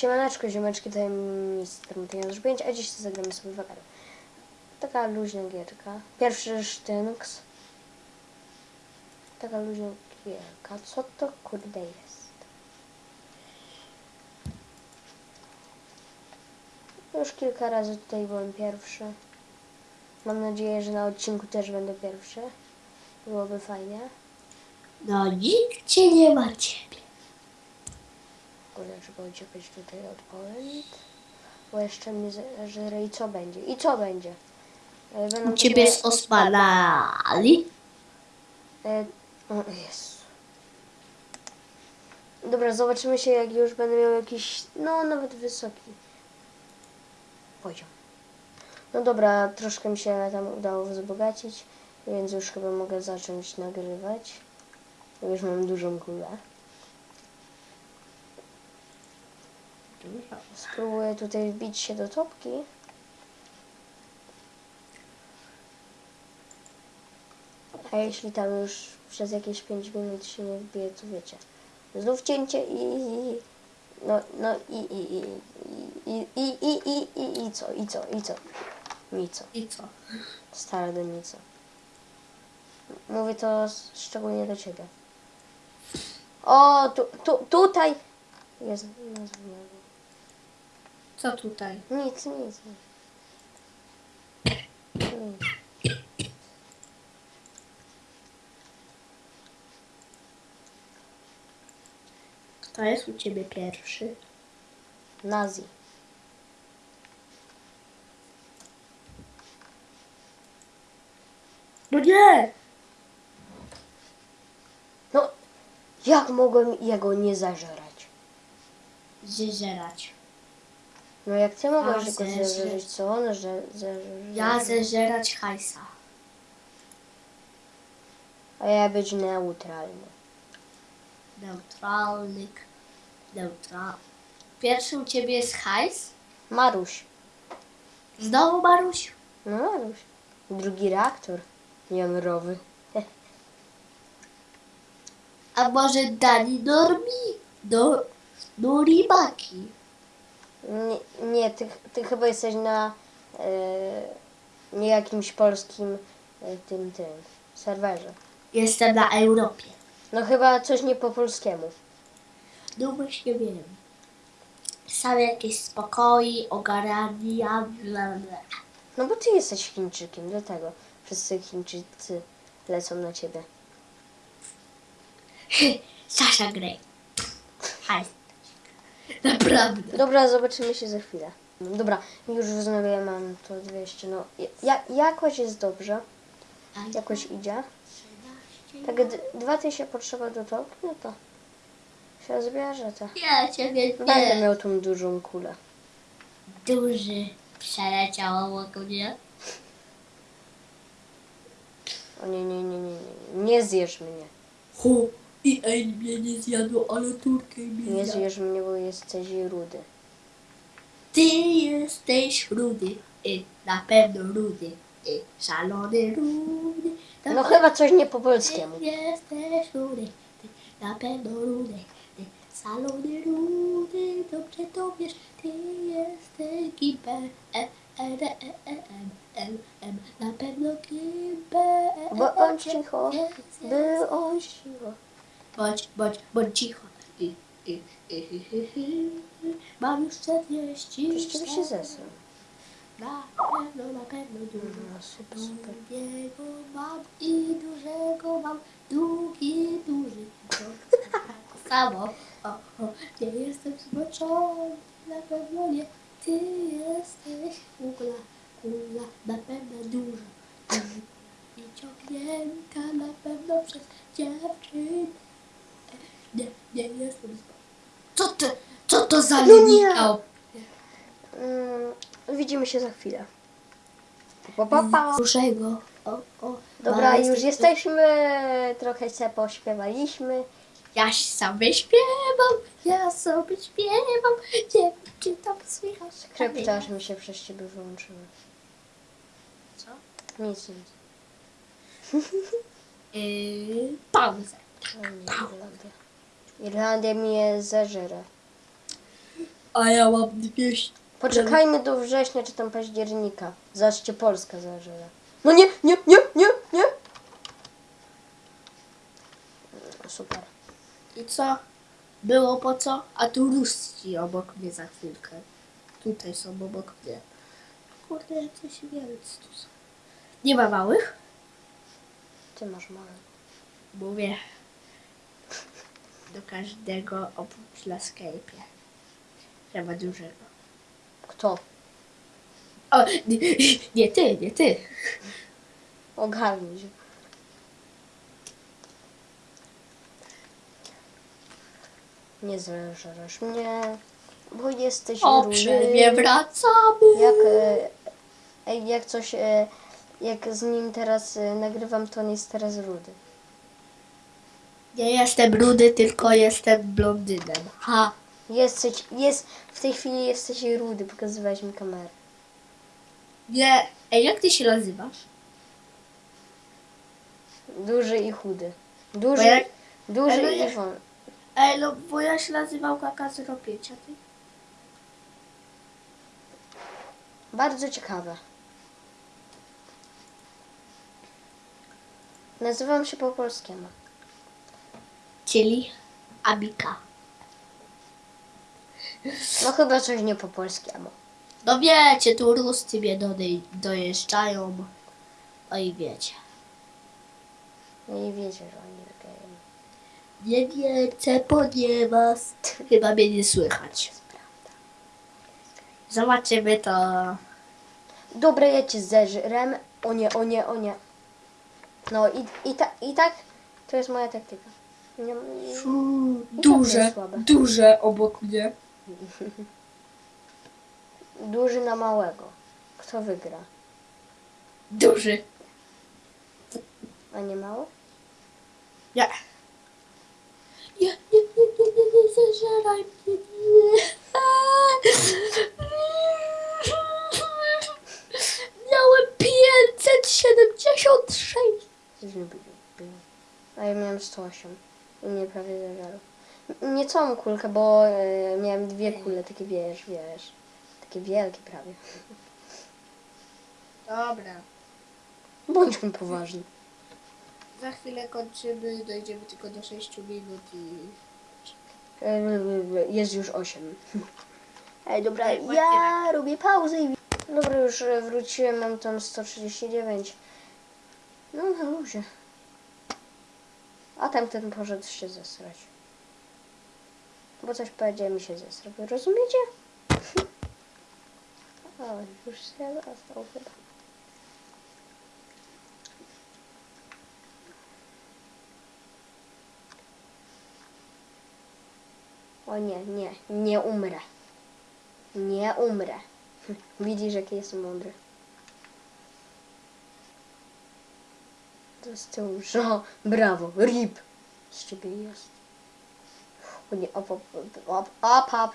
Siemaneczko, ziomeczki, tutaj minister Mateusz 5, a dziś zagramy sobie w agarę. Taka luźna gierka. Pierwszy sztynks. Taka luźna gierka. Co to kurde jest? Już kilka razy tutaj byłem pierwszy. Mam nadzieję, że na odcinku też będę pierwszy. Byłoby fajnie. No nikt cię nie ma ciebie. Kurde, trzeba uciekać tutaj od Poland. Bo jeszcze mnie zeżre i co będzie? I co będzie? E, Będą ciebie z Osmanali. E, o Jezu. Dobra, zobaczymy się jak już będę miał jakiś, no nawet wysoki poziom. No dobra, troszkę mi się tam udało wzbogacić, więc już chyba mogę zacząć nagrywać. Już mam dużą kulę. Spróbuję tutaj wbić się do topki. A jeśli tam już przez jakieś 5 minut się nie wbije, to wiecie. Znów cięcie i... i- No, no i, i, i, i, i, i, i, i, i co, i co, i co? I co? I co? Stara dynica. Mówię to szczególnie do ciebie. O, tu, tu, tutaj! Nazwa mojego. Co tutaj? Nic, nic. Kto jest u ciebie pierwszy? Nazi. No nie! No, jak mogłem jego nie zażerać? Zeżerać. No jak ty mogłeś A, go zeżreć. co on że? Ja zeżerać hajsa. A ja być neutralny. Neutralny. Neutral. Pierwszym u ciebie jest hajs? Maruś. Znowu Maruś? No Maruś. Drugi reaktor jądrowy. A może Dani Normi? Do... Norimaki. Nie, nie ty, ty chyba jesteś na e, nie jakimś polskim e, tym, tym serwerze. Jestem na Europie. No chyba coś nie po polskiemu. No właśnie wiem. Są jakieś spokoje, ogarania, bla bla. No bo ty jesteś Chińczykiem, dlatego wszyscy Chińczycy lecą na ciebie. Sasha Grey. Hej. Naprawdę. Dobra, zobaczymy się za chwilę. Dobra, już wznowię, mam to 200, no ja, jakoś jest dobrze, jakoś idzie. Tak d- 2000 potrzeba do topki, no to się zbierze to. Ja ciebie Będę nie. miał tą dużą kulę. Duży przeleciał obok mnie. O nie, nie, nie, nie, nie, nie zjesz mnie. Hu, i ej mnie nie zjadło, ale turkę mnie Nie zjadł. zjesz mnie, bo jesteś rudy. Ty jesteś rudy, i na pewno rudy, i szalony rudy. To No chyba coś nie po polskiemu. Ty jesteś rudy, ty na pewno rudy, ty szalony rudy, dobrze to wiesz, ty jesteś giber, e, e, e, e, e, m, m, m, na pewno giber. e, Bo e, bądź e, cicho, jest, bądź cicho. Bądź, bądź, bądź cicho. I, i, i, i, i, i. Mam już 40 Przecież ciebie się zesrał. Na pewno, na pewno dużo. No, super, super. Długiego mam i dużego mam. Długi, duży. To tak samo. O, o, nie jestem zmoczony, na pewno nie. Ty jesteś kula, kula, na pewno dużo. I ciągnięta na pewno przez dziewczynę. Nie, nie jestem zmoczony. Co ty, co to za No nie. linijka? Mm, widzimy się za chwilę. Pa, pa, pa. Dużego. O, o. Dobra, Mama, już jesteśmy. Trochę się pośpiewaliśmy. Ja sobie śpiewam, ja sobie śpiewam. Nie wiem, czy tam słychać. Kryptaż mi się przez ciebie wyłączyły. Co? Nic, nic. Yy, pauzę. O nie, Irlandia. Irlandia mnie zeżre. A ja mam 200. Poczekajmy do września czy tam października. Zobaczcie, Polska zażera. No nie, nie, nie, nie, nie. No, Super. I co? Było po co? A tu ruści obok mnie za chwilkę. Tutaj są obok mnie. Kurde, coś wielc tu są. Nie ma małych? Ty masz małe. Mówię. Do każdego oprócz Skype'ie. Trzeba dużego. Kto? O, nie, nie ty, nie ty. Ogarnij się. Nie zrażasz mnie, bo jesteś O, rudy. przerwie wracamy. Jak, e, ej, jak coś, e, jak z nim teraz e, nagrywam, to on jest teraz rudy. Nie jestem rudy, tylko jestem blondynem. Ha. Jesteś, jest, w tej chwili jesteś rudy, pokazywałeś mi kamerę. Nie. Ej, jak ty się nazywasz? Duży i chudy. Duży, Bo jak- duży ale i nie- won. Ej, no bo ja się nazywał Kaka 05, a ty? Bardzo ciekawe. Nazywam się po polskiemu. Czyli Abika. No chyba coś nie po polskiemu. No wiecie, tu ruscy mnie dojeżdżają. No i wiecie. No i wiecie, że oni robią. Nie wiecie, ponieważ chyba mnie nie słychać. Zobaczymy to. Dobra, ja cię zeżrem. O nie, o nie, o nie. No i, i, ta, i tak to jest moja taktyka. Nie, nie, duże, słabe. duże obok mnie. duży na małego. Kto wygra? Duży. A nie mało? Nie. Nie, nie, nie, nie, nie, nie zażeraj mnie, nie. Miałem 576. A ja miałem 108. I mnie prawie zeżarł. N- Nie całą kulkę, bo e, miałem dwie kule, takie wiesz, wiesz. Takie wielkie prawie. Dobra. Bądźmy poważni. Za chwilę kończymy, dojdziemy tylko do 6 minut i... E, Jest już 8. Ej, dobra, Ej, ja robię pauzę i... Dobra, już e, wróciłem, mam tam 139. No, na luzie. A tamten poszedł się zesrać. Bo coś powiedział mi się zesrał. Rozumiecie? O, już się został chyba. O nie, nie, nie umrę. Nie umrę. Widzisz, jaki jestem mądry. To z tyłu, że brawo, rip. Z ciebie jest. O nie, op, op, op, op, op.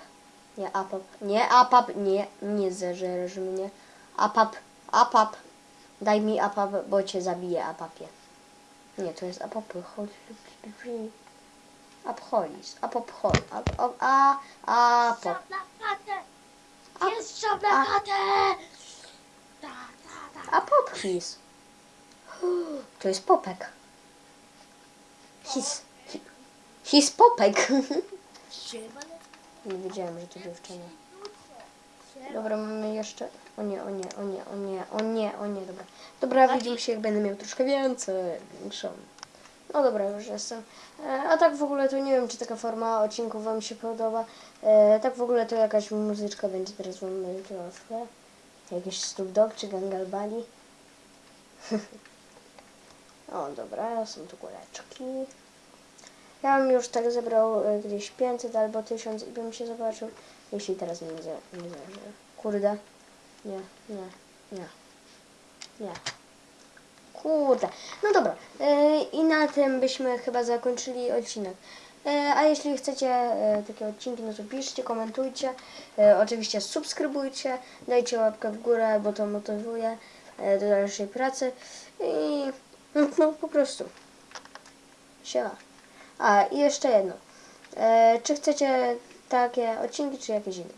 Nie, apap, nie, apap, nie, nie zeżeresz mnie. Apap, apap. Daj mi apap, bo cię zabiję, apapie. Nie, to jest apapy, chodź. Apcholis, apopchol, ap, ap, a, apop. A- Jest szab a- na chatę! Ta, ta, ta. A popchis. To jest popek. His. hi- His popek. Nie wiedziałem, że to dziewczyna. Dobra, mamy jeszcze. O nie, o nie, o nie, o nie, o nie, o nie, dobra. Dobra, widzimy się, jak będę miał troszkę więcej, większą. No dobra, już jestem. E, A tak w ogóle to nie wiem, czy taka forma odcinków Wam się podoba. E, tak w ogóle to jakaś muzyczka będzie teraz Wam leciała w tle. Jakiś Snoop Dogg czy Gangalbani. o, dobra, są tu kuleczki. Ja bym już tak zebrał e, gdzieś 500 albo 1000 i bym się zobaczył, jeśli teraz nie, za, nie zażę. Kurde. Nie, nie, nie. Nie. Kurde. No dobra. E, I na tym byśmy chyba zakończyli odcinek. E, A jeśli chcecie takie odcinki, no to piszcie, komentujcie. Oczywiście subskrybujcie, dajcie łapkę w górę, bo to motywuje do dalszej pracy. I no po prostu. Siema. A i jeszcze jedno. E, czy chcecie takie odcinki, czy jakieś inne?